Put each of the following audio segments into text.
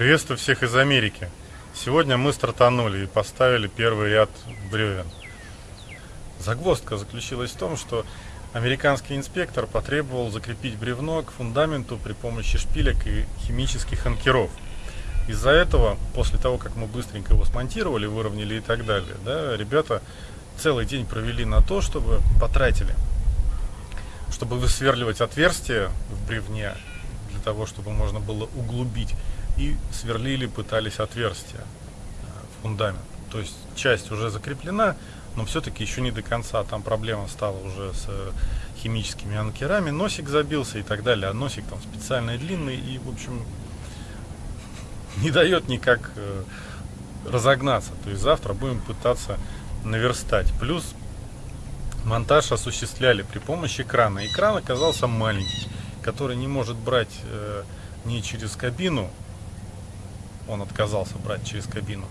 Приветствую всех из Америки. Сегодня мы стартанули и поставили первый ряд бревен. Загвоздка заключилась в том, что американский инспектор потребовал закрепить бревно к фундаменту при помощи шпилек и химических анкеров. Из-за этого, после того, как мы быстренько его смонтировали, выровняли и так далее, да, ребята целый день провели на то, чтобы потратили, чтобы высверливать отверстия в бревне, для того, чтобы можно было углубить и сверлили, пытались отверстия э, в фундамент. То есть часть уже закреплена, но все-таки еще не до конца. Там проблема стала уже с э, химическими анкерами. Носик забился и так далее. А носик там специально длинный и, в общем, не дает никак э, разогнаться. То есть завтра будем пытаться наверстать. Плюс монтаж осуществляли при помощи крана. Экран оказался маленький, который не может брать э, не через кабину он отказался брать через кабину,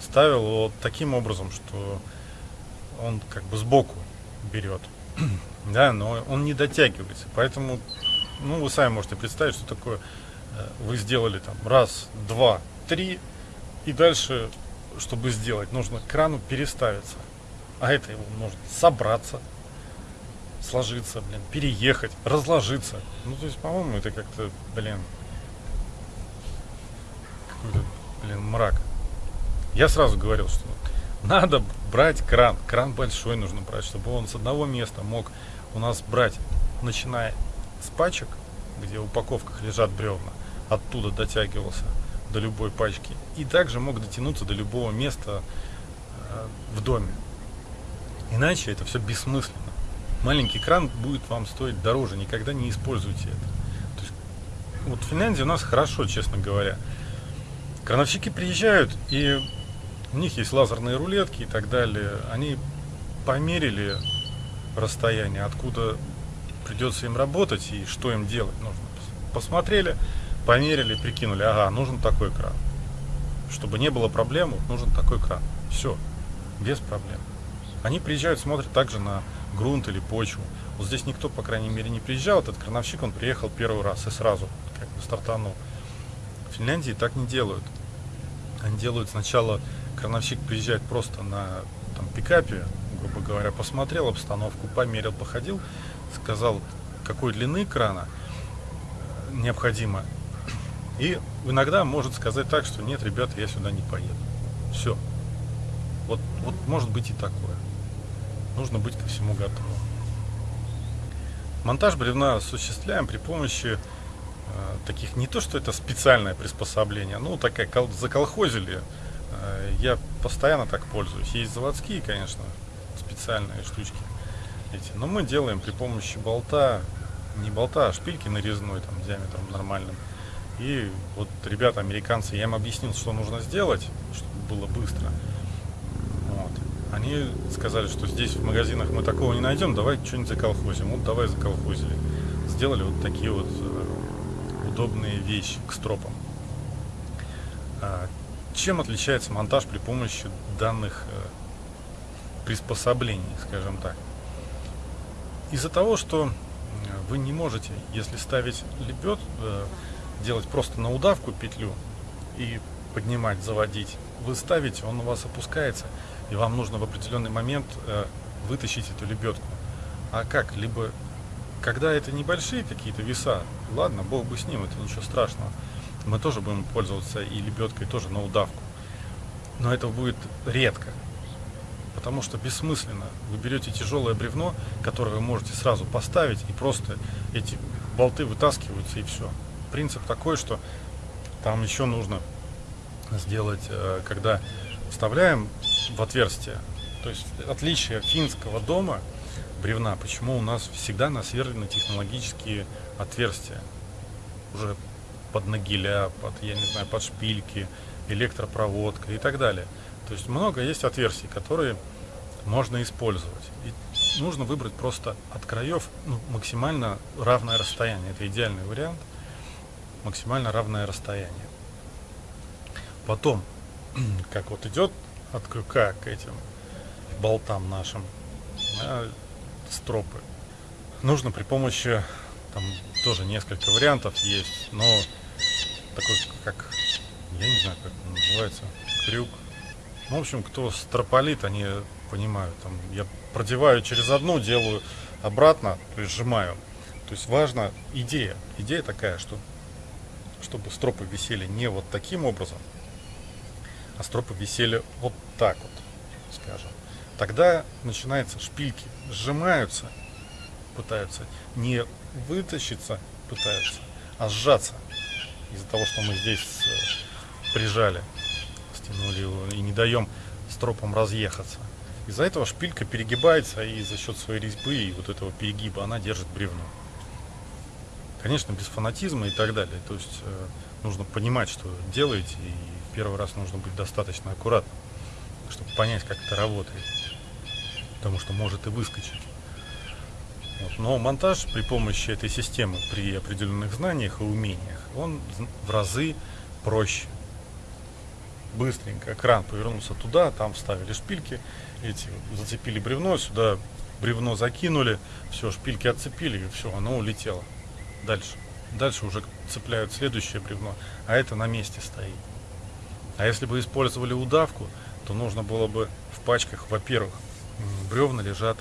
ставил вот таким образом, что он как бы сбоку берет, да, но он не дотягивается, поэтому, ну, вы сами можете представить, что такое э, вы сделали там раз, два, три, и дальше, чтобы сделать, нужно к крану переставиться, а это его нужно собраться, сложиться, блин, переехать, разложиться. Ну, то есть, по-моему, это как-то, блин, какой-то, блин, мрак. Я сразу говорил, что надо брать кран. Кран большой нужно брать, чтобы он с одного места мог у нас брать, начиная с пачек, где в упаковках лежат бревна, оттуда дотягивался до любой пачки. И также мог дотянуться до любого места э, в доме. Иначе это все бессмысленно. Маленький кран будет вам стоить дороже, никогда не используйте это. То есть, вот в Финляндии у нас хорошо, честно говоря. Крановщики приезжают, и у них есть лазерные рулетки и так далее. Они померили расстояние, откуда придется им работать и что им делать нужно. Посмотрели, померили, прикинули, ага, нужен такой кран. Чтобы не было проблем, нужен такой кран. Все, без проблем. Они приезжают, смотрят также на грунт или почву. Вот здесь никто, по крайней мере, не приезжал. Этот крановщик, он приехал первый раз и сразу как бы стартанул. В Финляндии так не делают. Они делают сначала, крановщик приезжает просто на там, пикапе, грубо говоря, посмотрел обстановку, померил, походил, сказал, какой длины крана необходимо. И иногда может сказать так, что нет, ребята, я сюда не поеду. Все. Вот, вот может быть и такое. Нужно быть ко всему готовым. Монтаж бревна осуществляем при помощи таких не то, что это специальное приспособление, ну такая заколхозили. Э, я постоянно так пользуюсь. Есть заводские, конечно, специальные штучки эти, но мы делаем при помощи болта, не болта, а шпильки нарезной, там, диаметром нормальным. И вот ребята, американцы, я им объяснил, что нужно сделать, чтобы было быстро. Вот. Они сказали, что здесь в магазинах мы такого не найдем, давай что-нибудь заколхозим. Вот давай заколхозили. Сделали вот такие вот э, удобные вещи к стропам. А, чем отличается монтаж при помощи данных э, приспособлений, скажем так? Из-за того, что вы не можете, если ставить лебед, э, делать просто на удавку петлю и поднимать, заводить, вы ставите, он у вас опускается, и вам нужно в определенный момент э, вытащить эту лебедку. А как? Либо когда это небольшие какие-то веса, ладно, бог бы с ним, это ничего страшного. Мы тоже будем пользоваться и лебедкой тоже на удавку. Но это будет редко. Потому что бессмысленно. Вы берете тяжелое бревно, которое вы можете сразу поставить, и просто эти болты вытаскиваются, и все. Принцип такой, что там еще нужно сделать, э, когда вставляем в отверстие, то есть отличие финского дома – бревна, почему у нас всегда насверлены технологические отверстия. Уже под нагиля, под, я не знаю, под шпильки, электропроводка и так далее. То есть много есть отверстий, которые можно использовать. И нужно выбрать просто от краев ну, максимально равное расстояние. Это идеальный вариант. Максимально равное расстояние. Потом, как вот идет от крюка к этим болтам нашим, стропы. Нужно при помощи, там тоже несколько вариантов есть, но такой, как, называется, крюк. Ну, в общем, кто строполит, они понимают. Там, я продеваю через одну, делаю обратно, то есть сжимаю. То есть важна идея. Идея такая, что чтобы стропы висели не вот таким образом, а стропы висели вот так вот, скажем. Тогда начинается шпильки, сжимаются, пытаются не вытащиться, пытаются, а сжаться. Из-за того, что мы здесь э, прижали, стянули его и не даем стропам разъехаться. Из-за этого шпилька перегибается и за счет своей резьбы и вот этого перегиба она держит бревно. Конечно, без фанатизма и так далее. То есть э, нужно понимать, что делаете, и первый раз нужно быть достаточно аккуратным, чтобы понять, как это работает. Потому что может и выскочить. Вот. Но монтаж при помощи этой системы, при определенных знаниях и умениях, он в разы проще быстренько кран повернулся туда, там вставили шпильки, эти зацепили бревно, сюда бревно закинули, все, шпильки отцепили, и все, оно улетело. Дальше. Дальше уже цепляют следующее бревно, а это на месте стоит. А если бы использовали удавку, то нужно было бы в пачках, во-первых, бревна лежат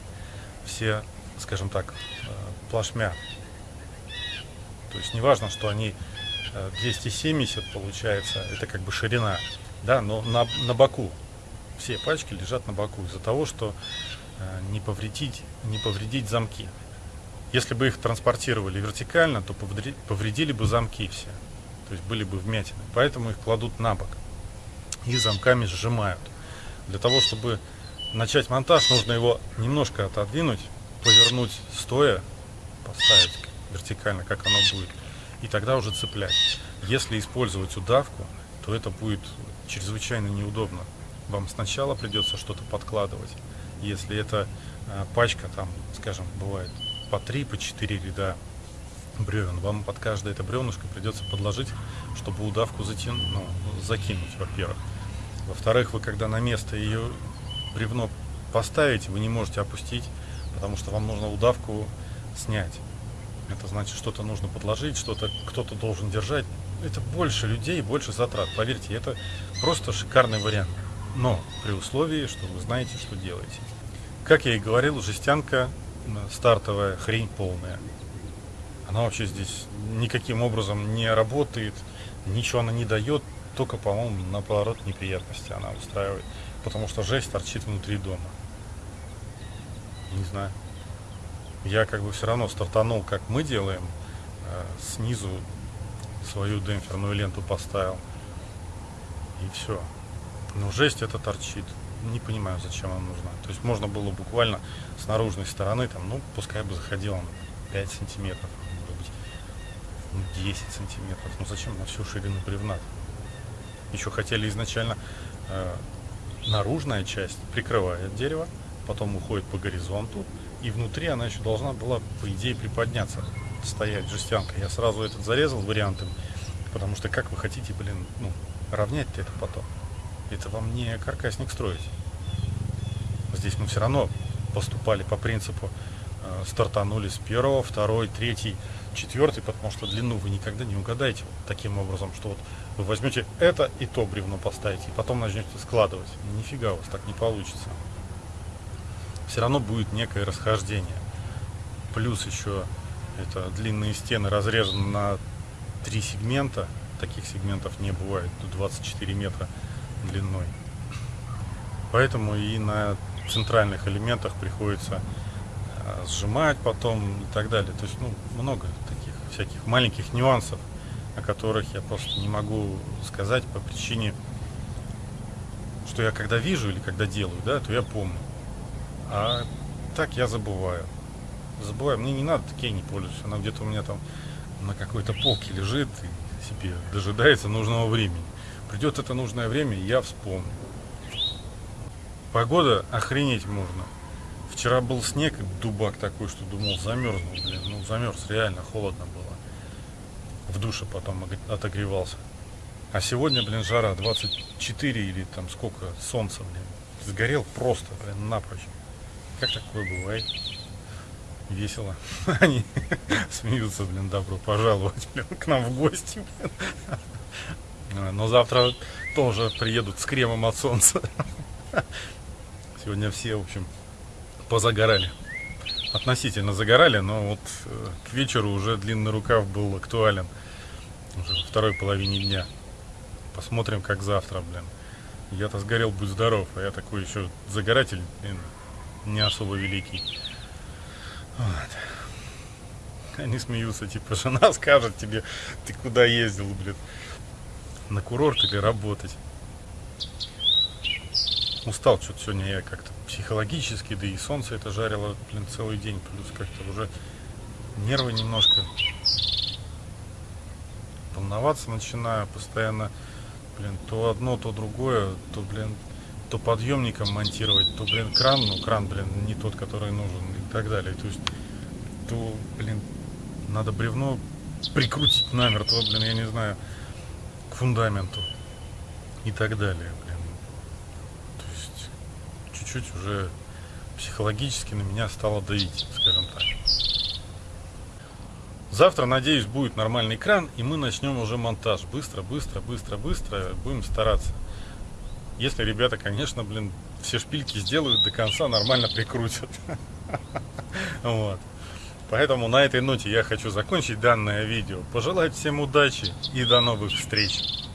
все, скажем так, э, плашмя. То есть неважно, что они 270 э, получается, это как бы ширина да, но на, на боку. Все пачки лежат на боку из-за того, что э, не, повредить, не повредить замки. Если бы их транспортировали вертикально, то повредили, бы замки все. То есть были бы вмятины. Поэтому их кладут на бок и замками сжимают. Для того, чтобы начать монтаж, нужно его немножко отодвинуть, повернуть стоя, поставить вертикально, как оно будет, и тогда уже цеплять. Если использовать удавку, то это будет чрезвычайно неудобно. Вам сначала придется что-то подкладывать. Если это э, пачка, там, скажем, бывает по 3, по 4 ряда бревен, вам под каждое это бревнышко придется подложить, чтобы удавку затян... ну, закинуть, во-первых. Во-вторых, вы когда на место ее бревно поставите, вы не можете опустить, потому что вам нужно удавку снять. Это значит, что-то нужно подложить, что-то кто-то должен держать это больше людей, больше затрат. Поверьте, это просто шикарный вариант. Но при условии, что вы знаете, что делаете. Как я и говорил, жестянка стартовая, хрень полная. Она вообще здесь никаким образом не работает, ничего она не дает, только, по-моему, наоборот неприятности она устраивает. Потому что жесть торчит внутри дома. Не знаю. Я как бы все равно стартанул, как мы делаем, э, снизу свою демпферную ленту поставил. И все. Но жесть это торчит. Не понимаю, зачем она нужна. То есть можно было буквально с наружной стороны, там, ну, пускай бы заходила на 5 сантиметров, может быть, ну, 10 сантиметров. Ну зачем на всю ширину бревна? Еще хотели изначально э, наружная часть прикрывает дерево, потом уходит по горизонту, и внутри она еще должна была, по идее, приподняться стоять жестянка. Я сразу этот зарезал вариантом, потому что как вы хотите, блин, ну, равнять-то это потом? Это вам не каркасник строить. Здесь мы все равно поступали по принципу э, стартанули с первого, второй, третий, четвертый, потому что длину вы никогда не угадаете таким образом, что вот вы возьмете это и то бревно поставите, и потом начнете складывать. Нифига у вас так не получится. Все равно будет некое расхождение. Плюс еще это длинные стены разрезаны на три сегмента. Таких сегментов не бывает. Тут 24 метра длиной. Поэтому и на центральных элементах приходится сжимать потом и так далее. То есть, ну, много таких всяких маленьких нюансов, о которых я просто не могу сказать по причине, что я когда вижу или когда делаю, да, то я помню. А так я забываю забываю, мне не надо такие не пользуюсь. Она где-то у меня там на какой-то полке лежит и себе дожидается нужного времени. Придет это нужное время, и я вспомню. Погода охренеть можно. Вчера был снег, дубак такой, что думал замерзнул, блин. Ну, замерз, реально холодно было. В душе потом отогревался. А сегодня, блин, жара 24 или там сколько, солнца, блин. Сгорел просто, блин, напрочь. Как такое бывает? весело. Они смеются, блин, добро пожаловать блин, к нам в гости. Блин. Но завтра тоже приедут с кремом от солнца. Сегодня все, в общем, позагорали. Относительно загорали, но вот э, к вечеру уже длинный рукав был актуален. Уже во второй половине дня. Посмотрим, как завтра, блин. Я-то сгорел, будь здоров, а я такой еще загоратель, блин, не особо великий. Вот. Они смеются, типа, жена скажет тебе, ты куда ездил, блин, на курорт или работать. Устал что-то сегодня я как-то психологически, да и солнце это жарило, блин, целый день, плюс как-то уже нервы немножко волноваться начинаю, постоянно, блин, то одно, то другое, то, блин, то подъемником монтировать, то, блин, кран, ну, кран, блин, не тот, который нужен и так далее. То есть, то, блин, надо бревно прикрутить намертво, блин, я не знаю, к фундаменту и так далее, блин. Чуть-чуть уже психологически на меня стало давить, скажем так. Завтра, надеюсь, будет нормальный экран, и мы начнем уже монтаж. Быстро, быстро, быстро, быстро. Будем стараться. Если ребята, конечно, блин, все шпильки сделают до конца, нормально прикрутят. Вот. Поэтому на этой ноте я хочу закончить данное видео. Пожелать всем удачи и до новых встреч.